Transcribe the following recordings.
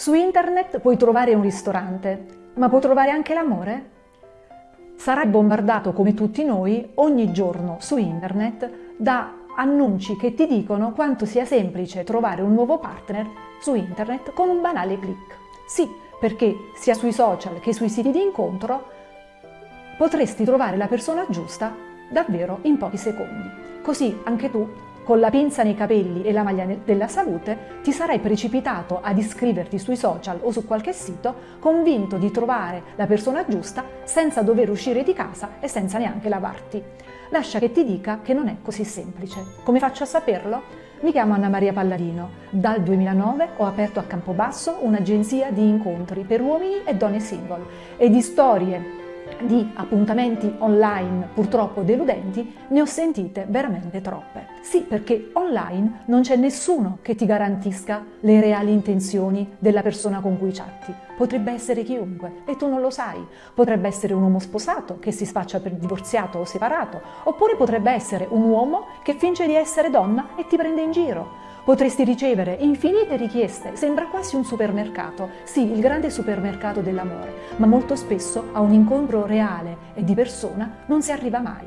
Su internet puoi trovare un ristorante, ma puoi trovare anche l'amore? Sarai bombardato come tutti noi ogni giorno su internet da annunci che ti dicono quanto sia semplice trovare un nuovo partner su internet con un banale click. Sì, perché sia sui social che sui siti di incontro potresti trovare la persona giusta davvero in pochi secondi. Così anche tu con la pinza nei capelli e la maglia della salute ti sarai precipitato ad iscriverti sui social o su qualche sito convinto di trovare la persona giusta senza dover uscire di casa e senza neanche lavarti. Lascia che ti dica che non è così semplice. Come faccio a saperlo? Mi chiamo Anna Maria Palladino. Dal 2009 ho aperto a Campobasso un'agenzia di incontri per uomini e donne single e di storie di appuntamenti online purtroppo deludenti ne ho sentite veramente troppe. Sì, perché online non c'è nessuno che ti garantisca le reali intenzioni della persona con cui chatti. Potrebbe essere chiunque e tu non lo sai. Potrebbe essere un uomo sposato che si spaccia per divorziato o separato, oppure potrebbe essere un uomo che finge di essere donna e ti prende in giro. Potresti ricevere infinite richieste, sembra quasi un supermercato, sì, il grande supermercato dell'amore, ma molto spesso a un incontro reale e di persona non si arriva mai.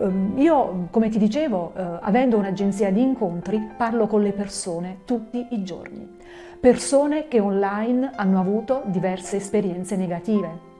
Ehm, io, come ti dicevo, eh, avendo un'agenzia di incontri, parlo con le persone tutti i giorni. Persone che online hanno avuto diverse esperienze negative,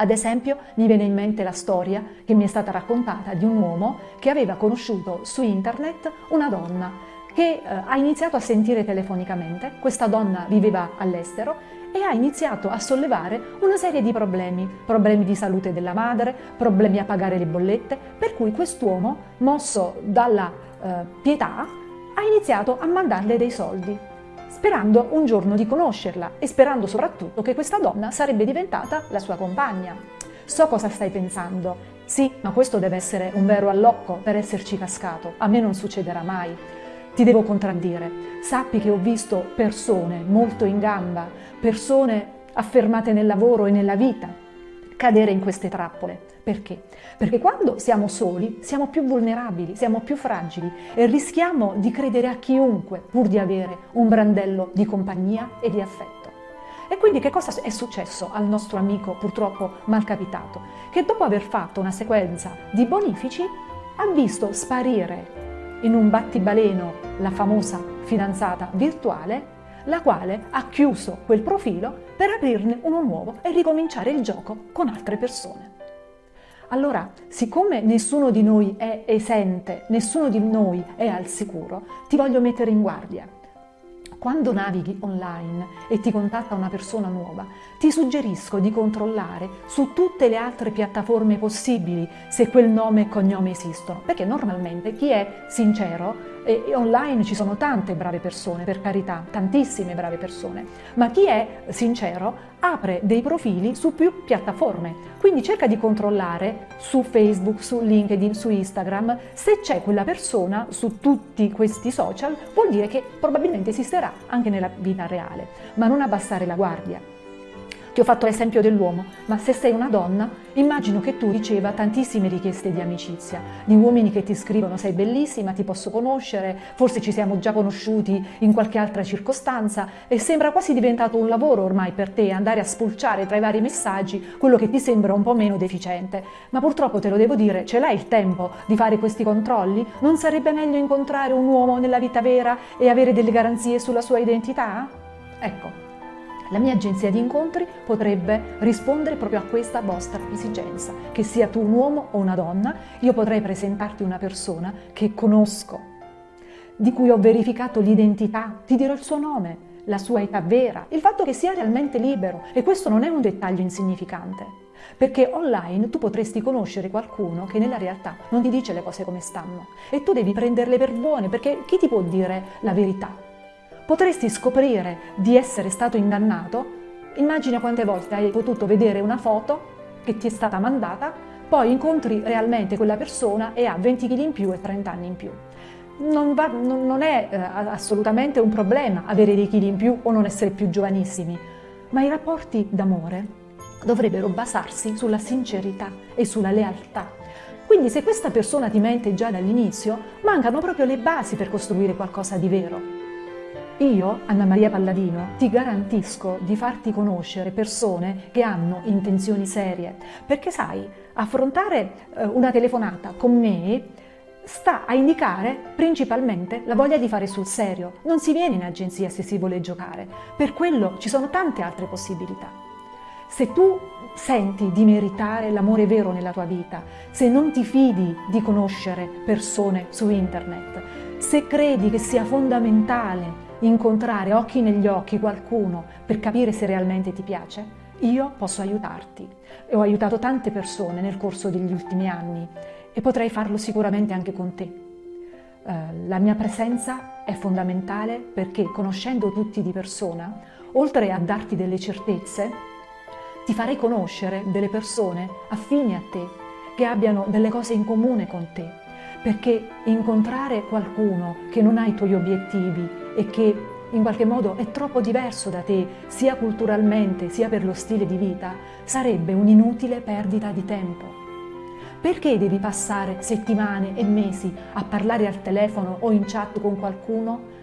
ad esempio mi viene in mente la storia che mi è stata raccontata di un uomo che aveva conosciuto su internet una donna che eh, ha iniziato a sentire telefonicamente, questa donna viveva all'estero e ha iniziato a sollevare una serie di problemi, problemi di salute della madre, problemi a pagare le bollette, per cui quest'uomo, mosso dalla eh, pietà, ha iniziato a mandarle dei soldi, sperando un giorno di conoscerla e sperando soprattutto che questa donna sarebbe diventata la sua compagna. So cosa stai pensando. Sì, ma questo deve essere un vero allocco per esserci cascato. A me non succederà mai ti devo contraddire. Sappi che ho visto persone molto in gamba, persone affermate nel lavoro e nella vita, cadere in queste trappole. Perché? Perché quando siamo soli siamo più vulnerabili, siamo più fragili e rischiamo di credere a chiunque pur di avere un brandello di compagnia e di affetto. E quindi che cosa è successo al nostro amico purtroppo malcapitato? Che dopo aver fatto una sequenza di bonifici ha visto sparire in un battibaleno la famosa fidanzata virtuale, la quale ha chiuso quel profilo per aprirne uno nuovo e ricominciare il gioco con altre persone. Allora, siccome nessuno di noi è esente, nessuno di noi è al sicuro, ti voglio mettere in guardia quando navighi online e ti contatta una persona nuova, ti suggerisco di controllare su tutte le altre piattaforme possibili se quel nome e cognome esistono, perché normalmente chi è sincero e online ci sono tante brave persone, per carità, tantissime brave persone, ma chi è sincero apre dei profili su più piattaforme, quindi cerca di controllare su Facebook, su LinkedIn, su Instagram, se c'è quella persona su tutti questi social vuol dire che probabilmente esisterà anche nella vita reale, ma non abbassare la guardia. Ho fatto l'esempio dell'uomo, ma se sei una donna, immagino che tu riceva tantissime richieste di amicizia, di uomini che ti scrivono sei bellissima, ti posso conoscere, forse ci siamo già conosciuti in qualche altra circostanza e sembra quasi diventato un lavoro ormai per te andare a spulciare tra i vari messaggi quello che ti sembra un po' meno deficiente. Ma purtroppo te lo devo dire, ce l'hai il tempo di fare questi controlli? Non sarebbe meglio incontrare un uomo nella vita vera e avere delle garanzie sulla sua identità? Ecco, la mia agenzia di incontri potrebbe rispondere proprio a questa vostra esigenza, che sia tu un uomo o una donna, io potrei presentarti una persona che conosco, di cui ho verificato l'identità, ti dirò il suo nome, la sua età vera, il fatto che sia realmente libero e questo non è un dettaglio insignificante. Perché online tu potresti conoscere qualcuno che nella realtà non ti dice le cose come stanno e tu devi prenderle per buone perché chi ti può dire la verità? Potresti scoprire di essere stato ingannato, immagina quante volte hai potuto vedere una foto che ti è stata mandata, poi incontri realmente quella persona e ha 20 kg in più e 30 anni in più. Non, va, non, non è eh, assolutamente un problema avere dei chili in più o non essere più giovanissimi, ma i rapporti d'amore dovrebbero basarsi sulla sincerità e sulla lealtà. Quindi se questa persona ti mente già dall'inizio, mancano proprio le basi per costruire qualcosa di vero. Io, Anna Maria Palladino, ti garantisco di farti conoscere persone che hanno intenzioni serie, perché sai, affrontare eh, una telefonata con me sta a indicare principalmente la voglia di fare sul serio. Non si viene in agenzia se si vuole giocare, per quello ci sono tante altre possibilità. Se tu senti di meritare l'amore vero nella tua vita, se non ti fidi di conoscere persone su internet, se credi che sia fondamentale incontrare occhi negli occhi qualcuno per capire se realmente ti piace, io posso aiutarti. E ho aiutato tante persone nel corso degli ultimi anni e potrei farlo sicuramente anche con te. Uh, la mia presenza è fondamentale perché conoscendo tutti di persona, oltre a darti delle certezze, ti farei conoscere delle persone affini a te, che abbiano delle cose in comune con te, perché incontrare qualcuno che non ha i tuoi obiettivi e che in qualche modo è troppo diverso da te, sia culturalmente sia per lo stile di vita, sarebbe un'inutile perdita di tempo. Perché devi passare settimane e mesi a parlare al telefono o in chat con qualcuno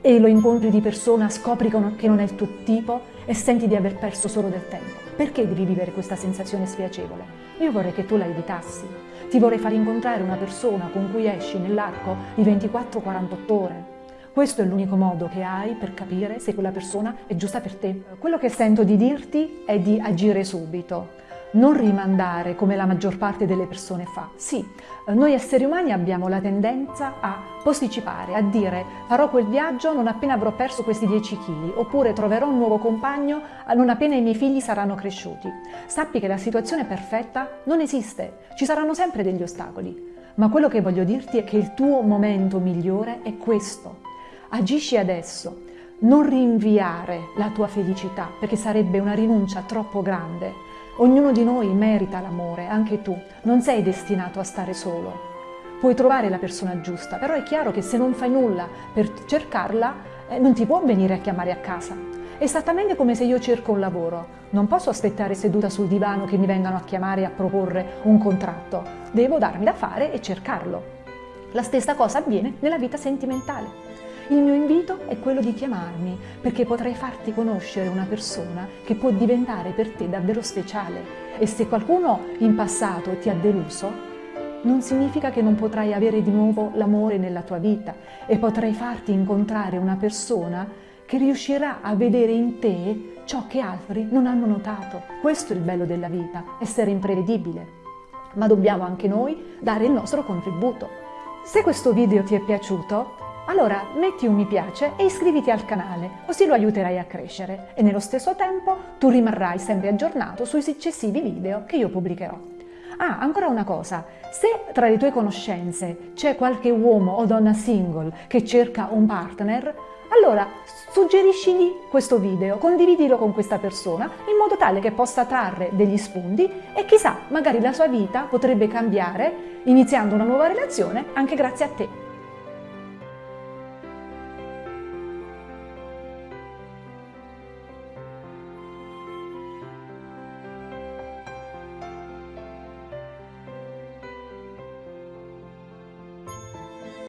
e lo incontri di persona, scopri che non è il tuo tipo e senti di aver perso solo del tempo? Perché devi vivere questa sensazione spiacevole? Io vorrei che tu la evitassi. Ti vorrei far incontrare una persona con cui esci nell'arco di 24-48 ore. Questo è l'unico modo che hai per capire se quella persona è giusta per te. Quello che sento di dirti è di agire subito non rimandare come la maggior parte delle persone fa. Sì, noi esseri umani abbiamo la tendenza a posticipare, a dire farò quel viaggio non appena avrò perso questi 10 kg, oppure troverò un nuovo compagno non appena i miei figli saranno cresciuti. Sappi che la situazione perfetta non esiste, ci saranno sempre degli ostacoli. Ma quello che voglio dirti è che il tuo momento migliore è questo. Agisci adesso, non rinviare la tua felicità, perché sarebbe una rinuncia troppo grande. Ognuno di noi merita l'amore, anche tu. Non sei destinato a stare solo. Puoi trovare la persona giusta, però è chiaro che se non fai nulla per cercarla, eh, non ti può venire a chiamare a casa. Esattamente come se io cerco un lavoro. Non posso aspettare seduta sul divano che mi vengano a chiamare e a proporre un contratto. Devo darmi da fare e cercarlo. La stessa cosa avviene nella vita sentimentale. Il mio invito è quello di chiamarmi perché potrei farti conoscere una persona che può diventare per te davvero speciale e se qualcuno in passato ti ha deluso, non significa che non potrai avere di nuovo l'amore nella tua vita e potrai farti incontrare una persona che riuscirà a vedere in te ciò che altri non hanno notato. Questo è il bello della vita, essere imprevedibile. Ma dobbiamo anche noi dare il nostro contributo. Se questo video ti è piaciuto, allora metti un mi piace e iscriviti al canale, così lo aiuterai a crescere e nello stesso tempo tu rimarrai sempre aggiornato sui successivi video che io pubblicherò. Ah, ancora una cosa, se tra le tue conoscenze c'è qualche uomo o donna single che cerca un partner, allora suggeriscigli questo video, condividilo con questa persona in modo tale che possa trarre degli spunti e chissà, magari la sua vita potrebbe cambiare iniziando una nuova relazione anche grazie a te.